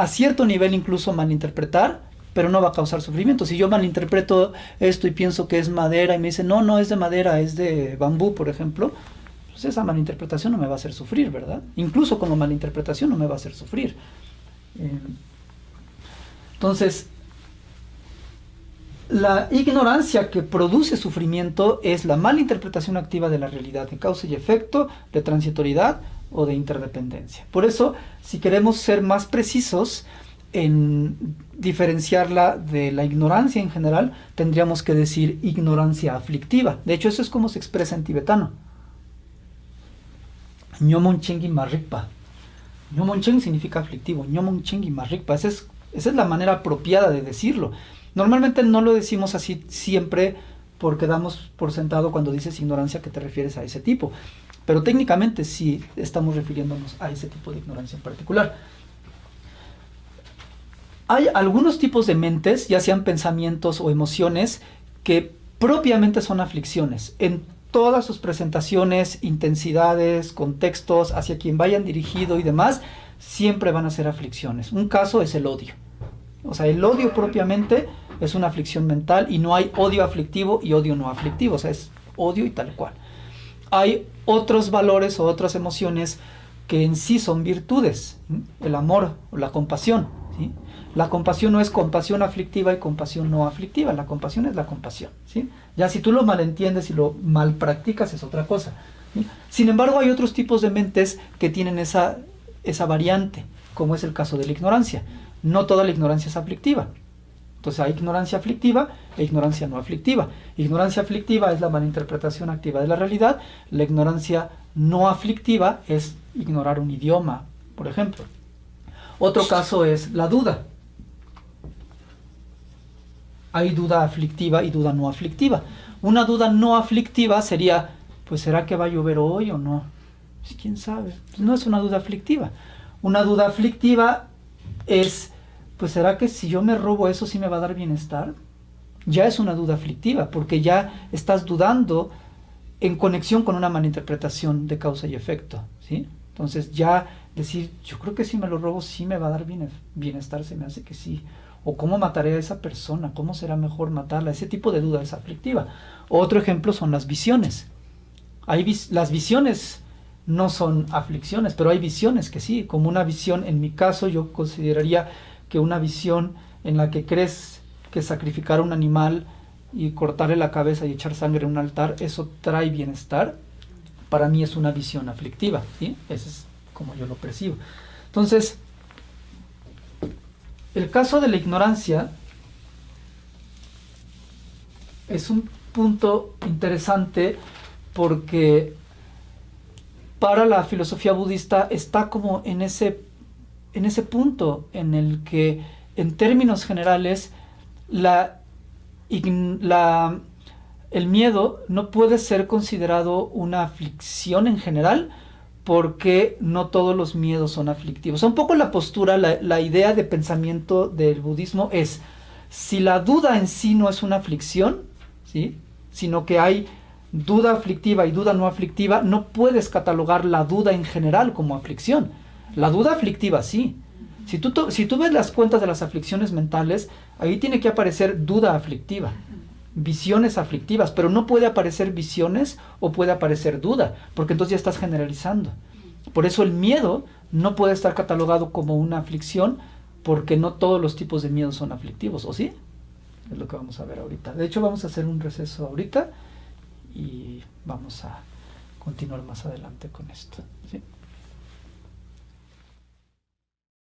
a cierto nivel incluso malinterpretar, pero no va a causar sufrimiento. Si yo malinterpreto esto y pienso que es madera y me dicen, no, no es de madera, es de bambú, por ejemplo, pues esa malinterpretación no me va a hacer sufrir, ¿verdad? Incluso como malinterpretación no me va a hacer sufrir. Eh, entonces, la ignorancia que produce sufrimiento es la malinterpretación activa de la realidad, de causa y efecto, de transitoriedad o de interdependencia. Por eso, si queremos ser más precisos en diferenciarla de la ignorancia en general, tendríamos que decir ignorancia aflictiva. De hecho, eso es como se expresa en tibetano. Nyomonchengi marrikpa. Nyomoncheng significa aflictivo. Nyomonchengi marrikpa. Esa es, esa es la manera apropiada de decirlo. Normalmente no lo decimos así siempre porque damos por sentado cuando dices ignorancia que te refieres a ese tipo. Pero técnicamente sí estamos refiriéndonos a ese tipo de ignorancia en particular. Hay algunos tipos de mentes, ya sean pensamientos o emociones, que propiamente son aflicciones. En todas sus presentaciones, intensidades, contextos, hacia quien vayan dirigido y demás, siempre van a ser aflicciones. Un caso es el odio. O sea, el odio propiamente es una aflicción mental y no hay odio aflictivo y odio no aflictivo. O sea, es odio y tal cual hay otros valores o otras emociones que en sí son virtudes, el amor o la compasión. La compasión no es compasión aflictiva y compasión no aflictiva, la compasión es la compasión. Ya si tú lo malentiendes y lo mal practicas es otra cosa. Sin embargo, hay otros tipos de mentes que tienen esa, esa variante, como es el caso de la ignorancia. No toda la ignorancia es aflictiva. Entonces hay ignorancia aflictiva e ignorancia no aflictiva. Ignorancia aflictiva es la malinterpretación activa de la realidad. La ignorancia no aflictiva es ignorar un idioma, por ejemplo. Otro caso es la duda. Hay duda aflictiva y duda no aflictiva. Una duda no aflictiva sería, pues ¿será que va a llover hoy o no? Pues, ¿Quién sabe? No es una duda aflictiva. Una duda aflictiva es pues será que si yo me robo eso sí me va a dar bienestar? Ya es una duda aflictiva, porque ya estás dudando en conexión con una malinterpretación de causa y efecto, ¿sí? Entonces ya decir, yo creo que si me lo robo sí me va a dar bienestar, se me hace que sí. O cómo mataré a esa persona, cómo será mejor matarla, ese tipo de duda es aflictiva. Otro ejemplo son las visiones. Hay las visiones no son aflicciones, pero hay visiones que sí, como una visión, en mi caso yo consideraría que una visión en la que crees que sacrificar un animal y cortarle la cabeza y echar sangre en un altar, eso trae bienestar, para mí es una visión aflictiva. Ese es como yo lo percibo. Entonces, el caso de la ignorancia es un punto interesante porque para la filosofía budista está como en ese, en ese punto en el que en términos generales la, el miedo no puede ser considerado una aflicción en general porque no todos los miedos son aflictivos. Un poco la postura, la, la idea de pensamiento del budismo es, si la duda en sí no es una aflicción, ¿sí? sino que hay duda aflictiva y duda no aflictiva, no puedes catalogar la duda en general como aflicción. La duda aflictiva sí. Si tú, ves las cuentas de las aflicciones mentales, ahí tiene que aparecer duda aflictiva, visiones aflictivas, pero no puede aparecer visiones o puede aparecer duda, porque entonces ya estás generalizando. Por eso el miedo no puede estar catalogado como una aflicción, porque no todos los tipos de miedo son aflictivos, ¿o sí? Es lo que vamos a ver ahorita. De hecho, vamos a hacer un receso ahorita y vamos a continuar más adelante con esto. ¿sí?